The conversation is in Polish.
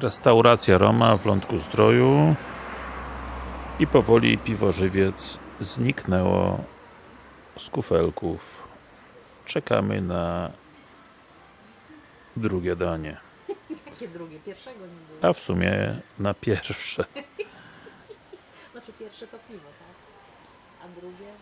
Restauracja Roma w Lądku Zdroju i powoli piwo żywiec zniknęło z kufelków. Czekamy na drugie danie, Jakie drugie? Pierwszego nie było. a w sumie na pierwsze. Znaczy pierwsze to piwo, tak? A drugie drugie.